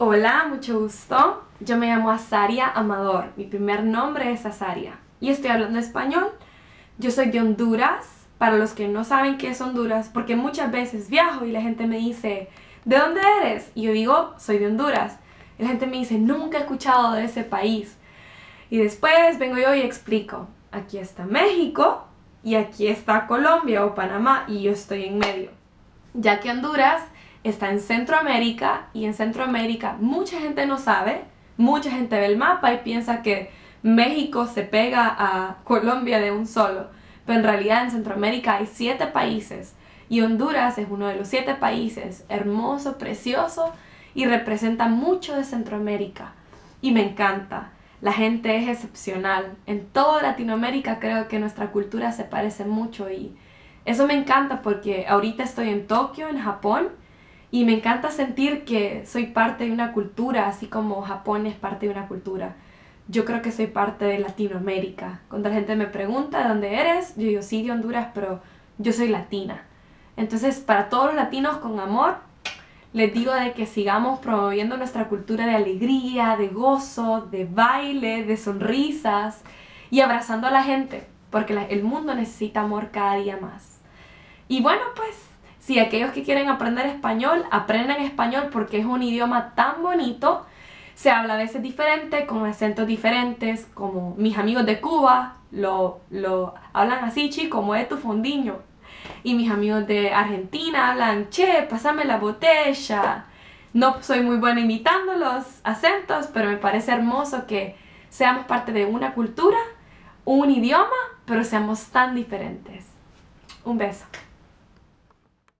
Hola, mucho gusto. Yo me llamo Azaria Amador. Mi primer nombre es Azaria. Y estoy hablando español. Yo soy de Honduras. Para los que no saben qué es Honduras, porque muchas veces viajo y la gente me dice, ¿de dónde eres? Y yo digo, soy de Honduras. La gente me dice, nunca he escuchado de ese país. Y después vengo yo y explico, aquí está México y aquí está Colombia o Panamá y yo estoy en medio. Ya que Honduras está en Centroamérica y en Centroamérica mucha gente no sabe, mucha gente ve el mapa y piensa que México se pega a Colombia de un solo, pero en realidad en Centroamérica hay siete países y Honduras es uno de los siete países, hermoso, precioso y representa mucho de Centroamérica y me encanta. La gente es excepcional. En toda Latinoamérica creo que nuestra cultura se parece mucho y eso me encanta porque ahorita estoy en Tokio, en Japón, y me encanta sentir que soy parte de una cultura, así como Japón es parte de una cultura. Yo creo que soy parte de Latinoamérica. Cuando la gente me pregunta de dónde eres, yo digo sí de Honduras, pero yo soy latina. Entonces, para todos los latinos con amor, les digo de que sigamos promoviendo nuestra cultura de alegría, de gozo, de baile, de sonrisas y abrazando a la gente, porque el mundo necesita amor cada día más. Y bueno, pues si aquellos que quieren aprender español, aprendan español porque es un idioma tan bonito. Se habla a veces diferente, con acentos diferentes, como mis amigos de Cuba lo, lo hablan así, chico, como es tu fondiño. Y mis amigos de Argentina hablan, che, pásame la botella. No soy muy buena imitando los acentos, pero me parece hermoso que seamos parte de una cultura, un idioma, pero seamos tan diferentes. Un beso.